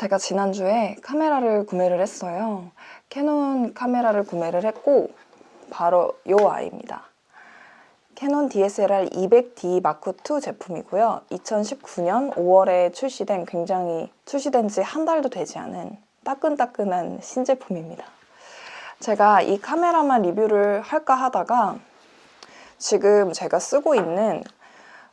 제가 지난주에 카메라를 구매를 했어요. 캐논 카메라를 구매를 했고 바로 이 아이입니다. 캐논 DSLR 200D Mark II 제품이고요. 2019년 5월에 출시된 굉장히 출시된 지 한 달도 되지 않은 따끈따끈한 신제품입니다. 제가 이 카메라만 리뷰를 할까 하다가 지금 제가 쓰고 있는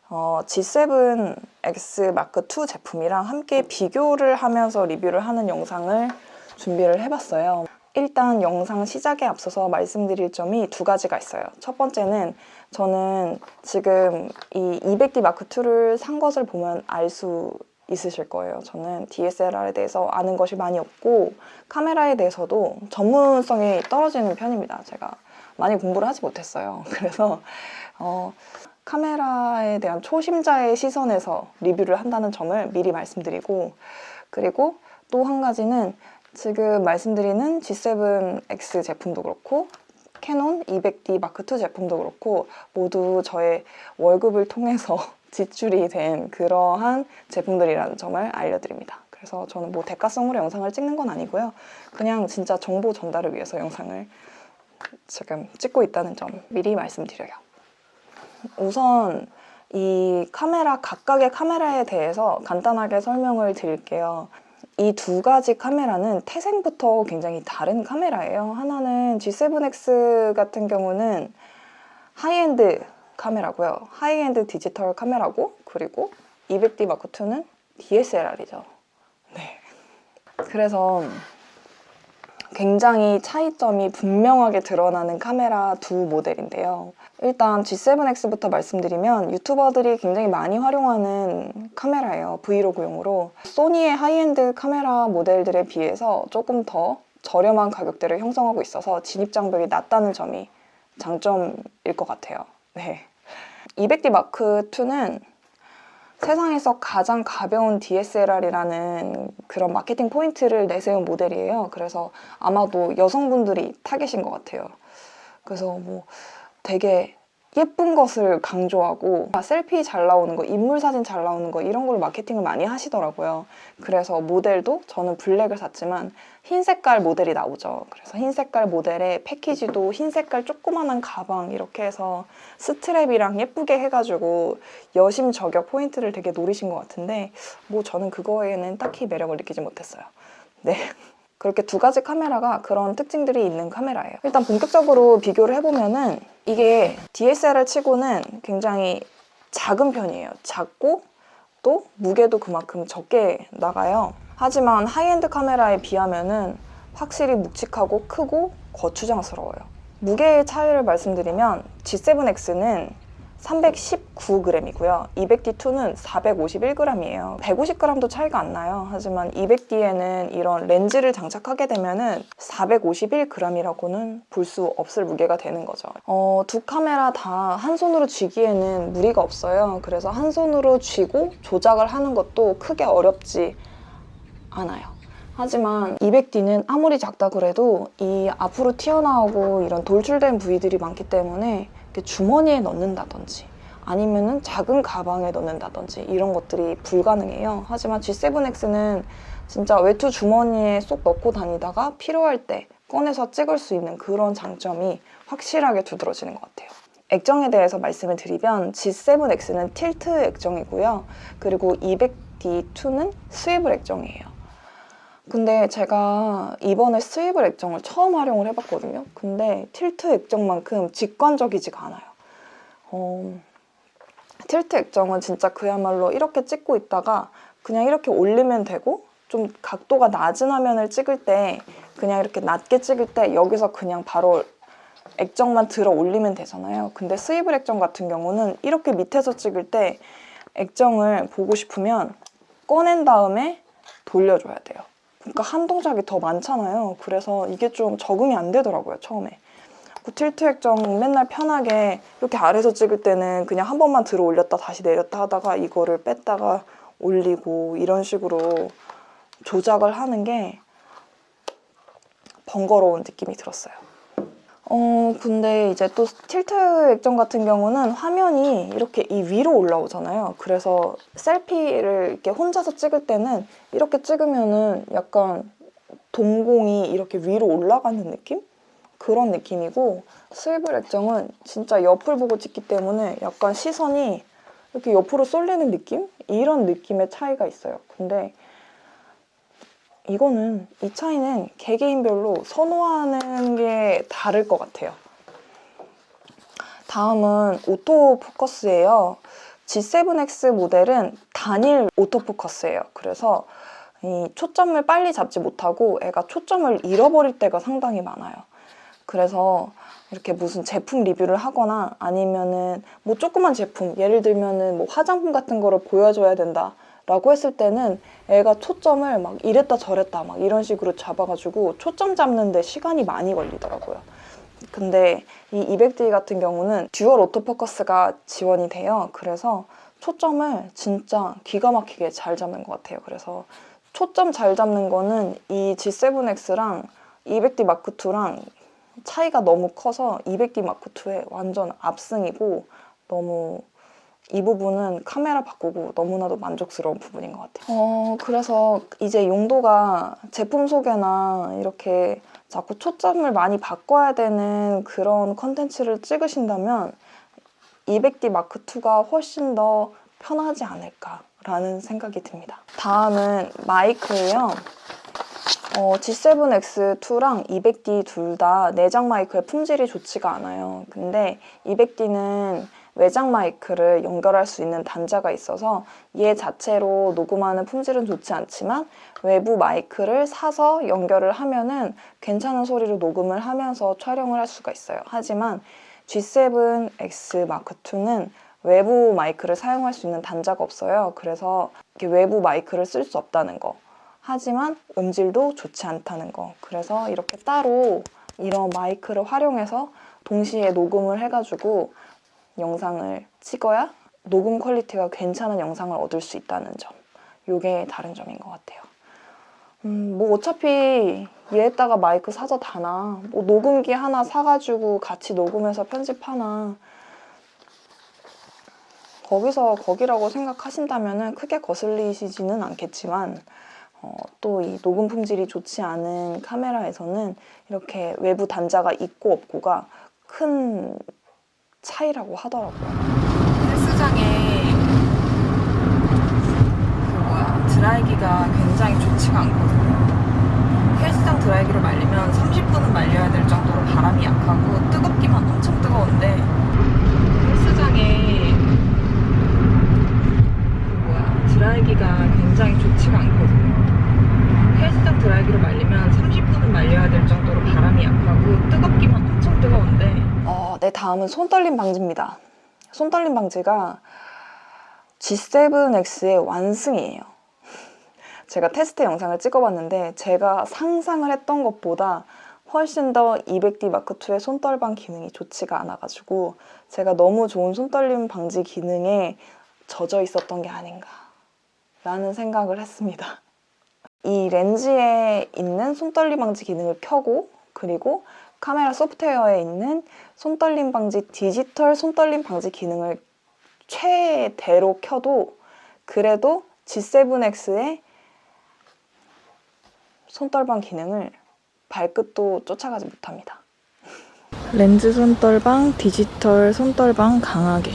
어, G7X 마크 II 제품이랑 함께 비교를 하면서 리뷰를 하는 영상을 준비를 해봤어요. 일단 영상 시작에 앞서서 말씀드릴 점이 두 가지가 있어요. 첫 번째는 저는 지금 이 200D 마크 II를 산 것을 보면 알 수 있으실 거예요. 저는 DSLR에 대해서 아는 것이 많이 없고 카메라에 대해서도 전문성이 떨어지는 편입니다. 제가 많이 공부를 하지 못했어요. 그래서 어, 카메라에 대한 초심자의 시선에서 리뷰를 한다는 점을 미리 말씀드리고 그리고 또 한 가지는 지금 말씀드리는 G7X 제품도 그렇고 캐논 200D 마크 II 제품도 그렇고 모두 저의 월급을 통해서 지출이 된 그러한 제품들이라는 점을 알려드립니다. 그래서 저는 뭐 대가성으로 영상을 찍는 건 아니고요. 그냥 진짜 정보 전달을 위해서 영상을 지금 찍고 있다는 점 미리 말씀드려요. 우선 이 카메라 각각의 카메라에 대해서 간단하게 설명을 드릴게요. 이 두 가지 카메라는 태생부터 굉장히 다른 카메라예요. 하나는 G7X 같은 경우는 하이엔드 카메라고요. 하이엔드 디지털 카메라고 그리고 200D 마크 II는 DSLR이죠. 네. 그래서 굉장히 차이점이 분명하게 드러나는 카메라 두 모델인데요. 일단 G7X부터 말씀드리면 유튜버들이 굉장히 많이 활용하는 카메라예요. 브이로그용으로. 소니의 하이엔드 카메라 모델들에 비해서 조금 더 저렴한 가격대를 형성하고 있어서 진입 장벽이 낮다는 점이 장점일 것 같아요. 네. 200D 마크 II는 세상에서 가장 가벼운 DSLR이라는 그런 마케팅 포인트를 내세운 모델이에요. 그래서 아마도 여성분들이 타겟인 것 같아요. 그래서 뭐 되게 예쁜 것을 강조하고 selfie 잘 나오는 거, 인물 사진 잘 나오는 거 이런 걸 마케팅을 많이 하시더라고요. 그래서 모델도 저는 블랙을 샀지만 흰 색깔 모델이 나오죠. 그래서 흰 색깔 모델에 패키지도 흰 색깔 조그만한 가방 이렇게 해서 스트랩이랑 예쁘게 해가지고 여심 저격 포인트를 되게 노리신 것 같은데 뭐 저는 그거에는 딱히 매력을 느끼지 못했어요. 네. 그렇게 두 가지 카메라가 그런 특징들이 있는 카메라예요. 일단 본격적으로 비교를 해보면은 이게 DSLR 치고는 굉장히 작은 편이에요. 작고 또 무게도 그만큼 적게 나가요. 하지만 하이엔드 카메라에 비하면은 확실히 묵직하고 크고 거추장스러워요. 무게의 차이를 말씀드리면 G7X는 319g이고요. 200D2는 451g이에요. 150g도 차이가 안 나요. 하지만 200D에는 이런 렌즈를 장착하게 되면 은 451g이라고는 볼 수 없을 무게가 되는 거죠. 어, 두 카메라 다 한 손으로 쥐기에는 무리가 없어요. 그래서 한 손으로 쥐고 조작을 하는 것도 크게 어렵지 않아요. 하지만 200D는 아무리 작다 그래도 이 앞으로 튀어나오고 이런 돌출된 부위들이 많기 때문에 주머니에 넣는다든지 아니면은 작은 가방에 넣는다든지 이런 것들이 불가능해요. 하지만 G7X는 진짜 외투 주머니에 쏙 넣고 다니다가 필요할 때 꺼내서 찍을 수 있는 그런 장점이 확실하게 두드러지는 것 같아요. 액정에 대해서 말씀을 드리면 G7X는 틸트 액정이고요. 그리고 200D2는 스위블 액정이에요. 근데 제가 이번에 스위블 액정을 처음 활용을 해봤거든요. 근데 틸트 액정만큼 직관적이지가 않아요. 어, 틸트 액정은 진짜 그야말로 이렇게 찍고 있다가 그냥 이렇게 올리면 되고 좀 각도가 낮은 화면을 찍을 때 그냥 이렇게 낮게 찍을 때 여기서 그냥 바로 액정만 들어 올리면 되잖아요. 근데 스위블 액정 같은 경우는 이렇게 밑에서 찍을 때 액정을 보고 싶으면 꺼낸 다음에 돌려줘야 돼요. 그러니까 한 동작이 더 많잖아요. 그래서 이게 좀 적응이 안 되더라고요, 처음에. 그 틸트 액정 맨날 편하게 이렇게 아래서 찍을 때는 그냥 한 번만 들어 올렸다 다시 내렸다 하다가 이거를 뺐다가 올리고 이런 식으로 조작을 하는 게 번거로운 느낌이 들었어요. 어, 근데 이제 또 틸트 액정 같은 경우는 화면이 이렇게 이 위로 올라오잖아요. 그래서 셀피를 이렇게 혼자서 찍을 때는 이렇게 찍으면은 약간 동공이 이렇게 위로 올라가는 느낌? 그런 느낌이고 스위블 액정은 진짜 옆을 보고 찍기 때문에 약간 시선이 이렇게 옆으로 쏠리는 느낌? 이런 느낌의 차이가 있어요. 근데 이거는 이 차이는 개개인별로 선호하는 게 다를 것 같아요. 다음은 오토포커스예요. G7X 모델은 단일 오토포커스예요. 그래서 이 초점을 빨리 잡지 못하고 애가 초점을 잃어버릴 때가 상당히 많아요. 그래서 이렇게 무슨 제품 리뷰를 하거나 아니면은 뭐 조그만 제품 예를 들면은 뭐 화장품 같은 거를 보여줘야 된다 라고 했을 때는 애가 초점을 막 이랬다 저랬다 막 이런 식으로 잡아가지고 초점 잡는데 시간이 많이 걸리더라고요. 근데 이 200D 같은 경우는 dual autofocus가 지원이 돼요. 그래서 초점을 진짜 기가 막히게 잘 잡는 것 같아요. 그래서 초점 잘 잡는 거는 이 G7X랑 200D 마크2랑 차이가 너무 커서 200D 마크2의 완전 압승이고 너무 이 부분은 카메라 바꾸고 너무나도 만족스러운 부분인 것 같아요. 어, 그래서 이제 용도가 제품 소개나 이렇게 자꾸 초점을 많이 바꿔야 되는 그런 컨텐츠를 찍으신다면 200D 마크2가 훨씬 더 편하지 않을까라는 생각이 듭니다. 다음은 마이크예요. 어, G7X2랑 200D 둘 다 내장 마이크의 품질이 좋지가 않아요. 근데 200D는 외장 마이크를 연결할 수 있는 단자가 있어서 얘 자체로 녹음하는 품질은 좋지 않지만 외부 마이크를 사서 연결을 하면은 괜찮은 소리로 녹음을 하면서 촬영을 할 수가 있어요. 하지만 G7X Mark 2는 외부 마이크를 사용할 수 있는 단자가 없어요. 그래서 외부 마이크를 쓸 수 없다는 거. 하지만 음질도 좋지 않다는 거. 그래서 이렇게 따로 이런 마이크를 활용해서 동시에 녹음을 해가지고 영상을 찍어야 녹음 퀄리티가 괜찮은 영상을 얻을 수 있다는 점. 이게 다른 점인 것 같아요. 음, 뭐 어차피 얘에다가 마이크 사서 다나 뭐 녹음기 하나 사가지고 같이 녹음해서 편집하나 거기서 거기라고 생각하신다면 크게 거슬리시지는 않겠지만 어, 또 이 녹음 품질이 좋지 않은 카메라에서는 이렇게 외부 단자가 있고 없고가 큰 차이라고 하더라고요. 헬스장에 그 뭐야 드라이기가 굉장히 좋지가 않거든요. 헬스장 드라이기를 말리면 30분은 말려야 될 정도로 바람이 약하고 뜨겁기만 엄청 뜨거운데 헬스장에 그 뭐야 드라이기가 굉장히 좋지가 않거든요. 헬스장 드라이기를 말리면 30분은 말려야 될 정도로 바람이 약하고 뜨겁기만 엄청 뜨거운데 어, 네 다음은 손떨림 방지입니다. 손떨림 방지가 G7X의 완승이에요. 제가 테스트 영상을 찍어봤는데 제가 상상을 했던 것보다 훨씬 더 200D 마크2의 손떨방 기능이 좋지가 않아가지고 제가 너무 좋은 손떨림 방지 기능에 젖어 있었던 게 아닌가 라는 생각을 했습니다. 이 렌즈에 있는 손떨림 방지 기능을 켜고 그리고 카메라 소프트웨어에 있는 손떨림 방지 디지털 손떨림 방지 기능을 최대로 켜도 그래도 G7X의 손떨방 기능을 발끝도 쫓아가지 못합니다. 렌즈 손떨방, 디지털 손떨방 강하게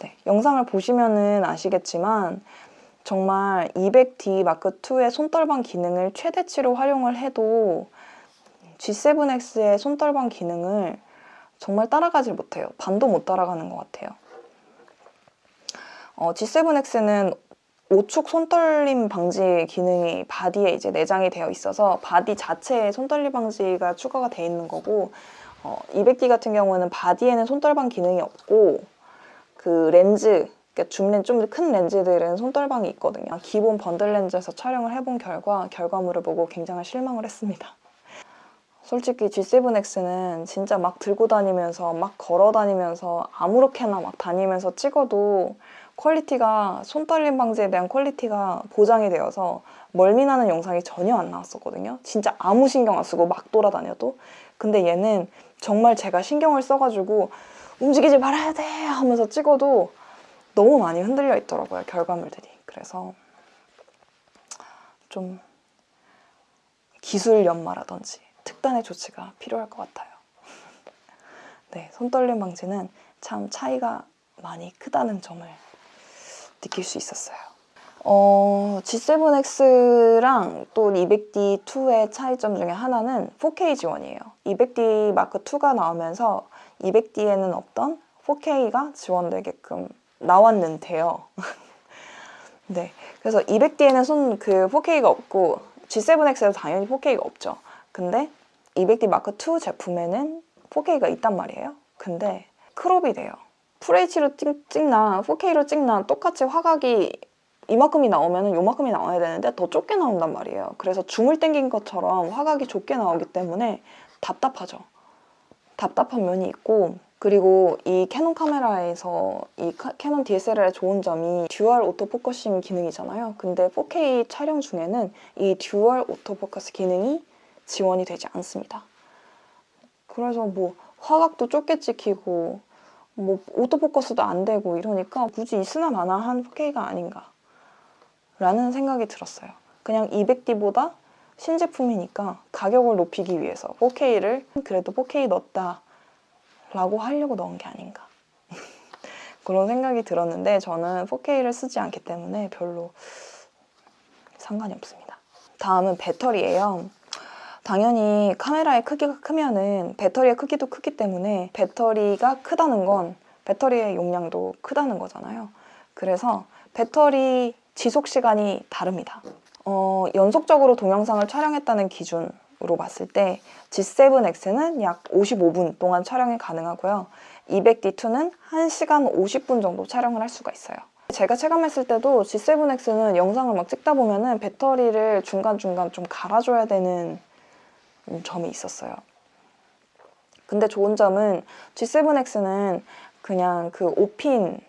네, 영상을 보시면은 아시겠지만 정말 200D 마크2의 손떨방 기능을 최대치로 활용을 해도 G7X의 손떨방 기능을 정말 따라가지 못해요. 반도 못 따라가는 것 같아요. 어, G7X는 오축 손떨림 방지 기능이 바디에 이제 내장이 되어 있어서 바디 자체에 손떨림 방지가 추가가 되어 있는 거고 어, 200D 같은 경우는 바디에는 손떨방 기능이 없고 그 렌즈 그러니까 줌렌 좀 큰 렌즈들은 손떨방이 있거든요. 기본 번들 렌즈에서 촬영을 해본 결과 결과물을 보고 굉장히 실망을 했습니다. 솔직히 G7X는 진짜 막 들고 다니면서 막 걸어 다니면서 아무렇게나 막 다니면서 찍어도 퀄리티가 손떨림 방지에 대한 퀄리티가 보장이 되어서 멀미나는 영상이 전혀 안 나왔었거든요. 진짜 아무 신경 안 쓰고 막 돌아다녀도. 근데 얘는 정말 제가 신경을 써가지고 움직이지 말아야 돼 하면서 찍어도 너무 많이 흔들려 있더라고요 결과물들이. 그래서 좀 기술 연마라든지 특단의 조치가 필요할 것 같아요. 네, 손떨림 방지는 참 차이가 많이 크다는 점을 느낄 수 있었어요. 어, G7X랑 또 200D2의 차이점 중에 하나는 4K 지원이에요. 200D 마크 2가 나오면서 200D에는 없던 4K가 지원되게끔 나왔는데요. 네, 그래서 200D에는 손 그 4K가 없고 G7X에도 당연히 4K가 없죠. 근데 200D 마크 2 제품에는 4K가 있단 말이에요. 근데 크롭이 돼요. FHD로 찍, 찍나 4K로 찍나 똑같이 화각이 이만큼이 나오면 요만큼이 나와야 되는데 더 좁게 나온단 말이에요. 그래서 줌을 당긴 것처럼 화각이 좁게 나오기 때문에 답답하죠. 답답한 면이 있고 그리고 이 캐논 카메라에서 이 카- 캐논 DSLR의 좋은 점이 dual autofocusing 기능이잖아요. 근데 4K 촬영 중에는 이 dual autofocus 기능이 지원이 되지 않습니다. 그래서 뭐 화각도 좁게 찍히고 뭐 autofocus도 안 되고 이러니까 굳이 있으나 마나 한 4K가 아닌가 라는 생각이 들었어요. 그냥 200D보다 신제품이니까 가격을 높이기 위해서 4K를 그래도 4K 넣었다 라고 하려고 넣은 게 아닌가 그런 생각이 들었는데 저는 4K를 쓰지 않기 때문에 별로 상관이 없습니다. 다음은 배터리예요. 당연히 카메라의 크기가 크면 은 배터리의 크기도 크기 때문에 배터리가 크다는 건 배터리의 용량도 크다는 거잖아요. 그래서 배터리 지속 시간이 다릅니다. 어, 연속적으로 동영상을 촬영했다는 기준으로 봤을 때 G7X는 약 55분 동안 촬영이 가능하고요. 200D2는 1시간 50분 정도 촬영을 할 수가 있어요. 제가 체감했을 때도 G7X는 영상을 막 찍다 보면 은 배터리를 중간중간 좀 갈아줘야 되는 음, 점이 있었어요. 근데 좋은 점은 G7X는 그냥 그 5핀,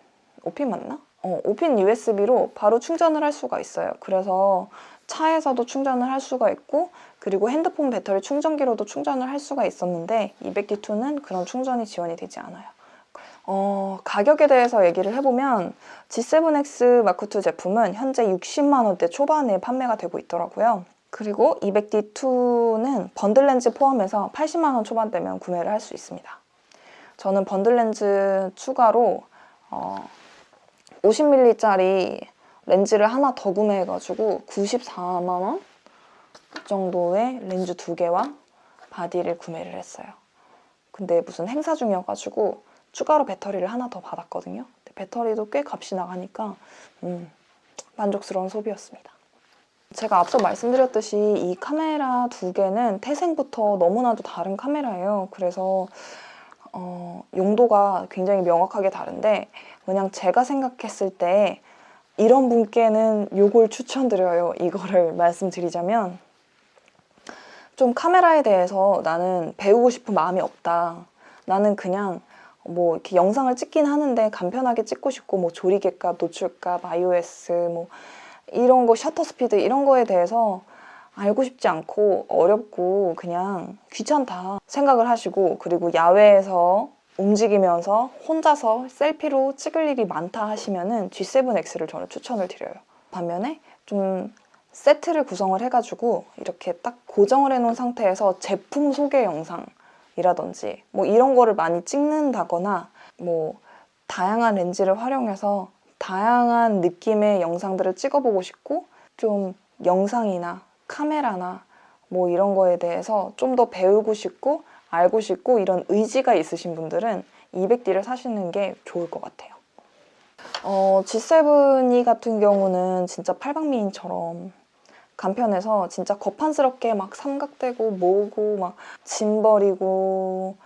5핀 맞나? 어, 5핀 USB로 바로 충전을 할 수가 있어요. 그래서 차에서도 충전을 할 수가 있고 그리고 핸드폰 배터리 충전기로도 충전을 할 수가 있었는데 200D2는 그런 충전이 지원이 되지 않아요. 어, 가격에 대해서 얘기를 해보면 G7X 마크2 제품은 현재 60만 원대 초반에 판매가 되고 있더라고요. 그리고 200D2는 번들 렌즈 포함해서 80만 원 초반대면 구매를 할 수 있습니다. 저는 번들 렌즈 추가로 어, 50mm짜리 렌즈를 하나 더 구매해가지고 94만 원 정도의 렌즈 두 개와 바디를 구매를 했어요. 근데 무슨 행사 중이어가지고 추가로 배터리를 하나 더 받았거든요. 배터리도 꽤 값이 나가니까 음, 만족스러운 소비였습니다. 제가 앞서 말씀드렸듯이 이 카메라 두 개는 태생부터 너무나도 다른 카메라예요. 그래서 어, 용도가 굉장히 명확하게 다른데 그냥 제가 생각했을 때 이런 분께는 이걸 추천드려요. 이거를 말씀드리자면 좀 카메라에 대해서 나는 배우고 싶은 마음이 없다. 나는 그냥 뭐 이렇게 영상을 찍긴 하는데 간편하게 찍고 싶고 뭐 조리개값, 노출값, iOS 뭐 이런 거 셔터 스피드 이런 거에 대해서 알고 싶지 않고 어렵고 그냥 귀찮다 생각을 하시고 그리고 야외에서 움직이면서 혼자서 셀피로 찍을 일이 많다 하시면 은 G7X를 저는 추천을 드려요. 반면에 좀 세트를 구성을 해가지고 이렇게 딱 고정을 해놓은 상태에서 제품 소개 영상이라든지 뭐 이런 거를 많이 찍는다거나 뭐 다양한 렌즈를 활용해서 다양한 느낌의 영상들을 찍어보고 싶고 좀 영상이나 카메라나 뭐 이런 거에 대해서 좀 더 배우고 싶고 알고 싶고 이런 의지가 있으신 분들은 200D를 사시는 게 좋을 것 같아요. 어, G7X 같은 경우는 진짜 팔방미인처럼 간편해서 진짜 거창스럽게 막 삼각대고 뭐고 막 짐벌이고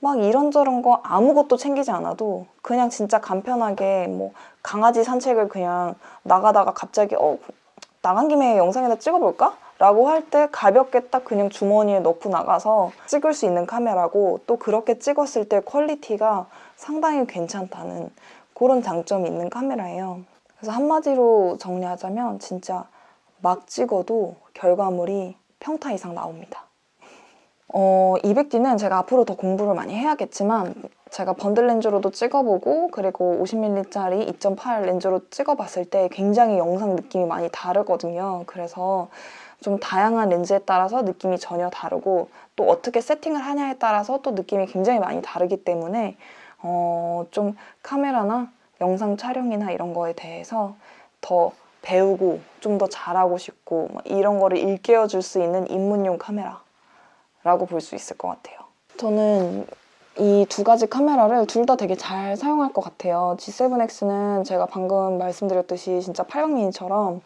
막 이런저런 거 아무것도 챙기지 않아도 그냥 진짜 간편하게 뭐 강아지 산책을 그냥 나가다가 갑자기 어 나간 김에 영상이나 찍어볼까? 라고 할 때 가볍게 딱 그냥 주머니에 넣고 나가서 찍을 수 있는 카메라고 또 그렇게 찍었을 때 퀄리티가 상당히 괜찮다는 그런 장점이 있는 카메라예요. 그래서 한마디로 정리하자면 진짜 막 찍어도 결과물이 평타 이상 나옵니다. 어, 200D는 제가 앞으로 더 공부를 많이 해야겠지만 제가 번들 렌즈로도 찍어보고 그리고 50mm짜리 2.8 렌즈로 찍어봤을 때 굉장히 영상 느낌이 많이 다르거든요. 그래서 좀 다양한 렌즈에 따라서 느낌이 전혀 다르고 또 어떻게 세팅을 하냐에 따라서 또 느낌이 굉장히 많이 다르기 때문에 어, 좀 카메라나 영상 촬영이나 이런 거에 대해서 더 배우고 좀 더 잘하고 싶고 막 이런 거를 일깨워 줄 수 있는 입문용 카메라라고 볼 수 있을 것 같아요. 저는 이 두 가지 카메라를 둘 다 되게 잘 사용할 것 같아요. G7X는 제가 방금 말씀드렸듯이 진짜 800mini처럼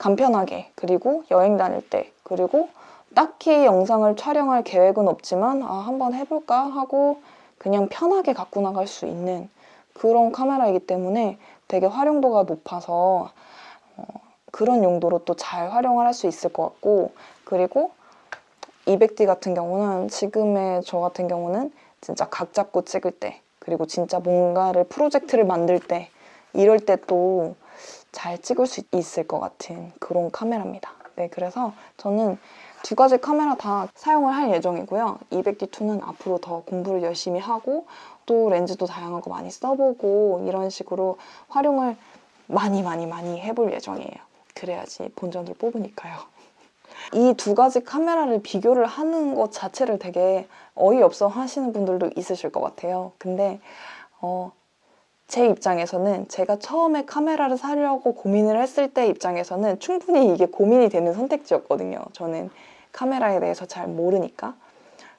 간편하게 그리고 여행 다닐 때 그리고 딱히 영상을 촬영할 계획은 없지만 아 한번 해볼까? 하고 그냥 편하게 갖고 나갈 수 있는 그런 카메라이기 때문에 되게 활용도가 높아서 어, 그런 용도로 또 잘 활용을 할 수 있을 것 같고 그리고 200D 같은 경우는 지금의 저 같은 경우는 진짜 각 잡고 찍을 때 그리고 진짜 뭔가를 프로젝트를 만들 때 이럴 때 또 잘 찍을 수 있을 것 같은 그런 카메라입니다. 네, 그래서 저는 두 가지 카메라 다 사용을 할 예정이고요. 200D2는 앞으로 더 공부를 열심히 하고 또 렌즈도 다양한 거 많이 써보고 이런 식으로 활용을 많이 많이 많이 해볼 예정이에요. 그래야지 본전을 뽑으니까요. 이 두 가지 카메라를 비교를 하는 것 자체를 되게 어이없어 하시는 분들도 있으실 것 같아요. 근데 어, 제 입장에서는 제가 처음에 카메라를 사려고 고민을 했을 때 입장에서는 충분히 이게 고민이 되는 선택지였거든요. 저는 카메라에 대해서 잘 모르니까.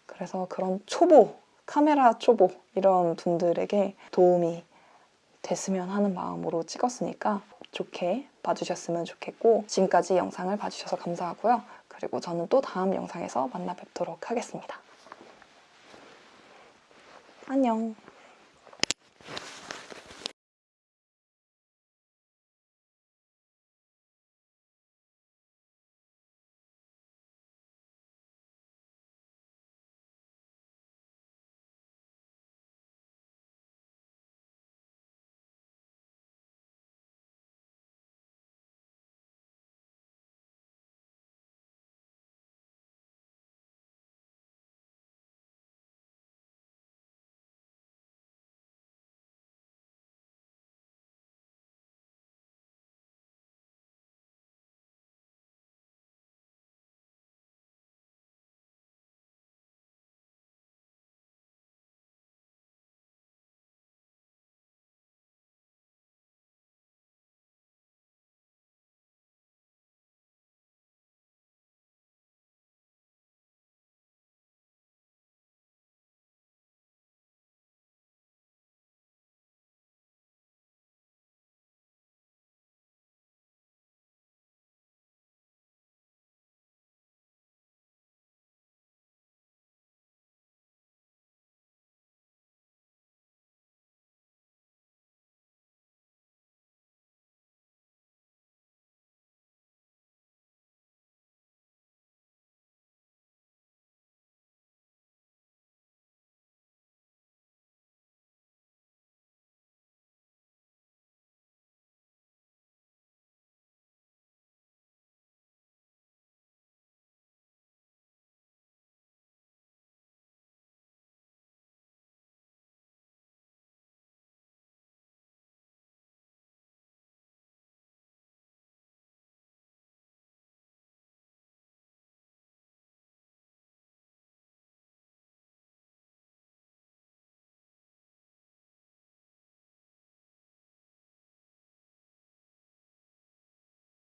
그래서 그런 초보, 카메라 초보 이런 분들에게 도움이 됐으면 하는 마음으로 찍었으니까 좋게 봐주셨으면 좋겠고 지금까지 영상을 봐주셔서 감사하고요. 그리고 저는 또 다음 영상에서 만나 뵙도록 하겠습니다. 안녕.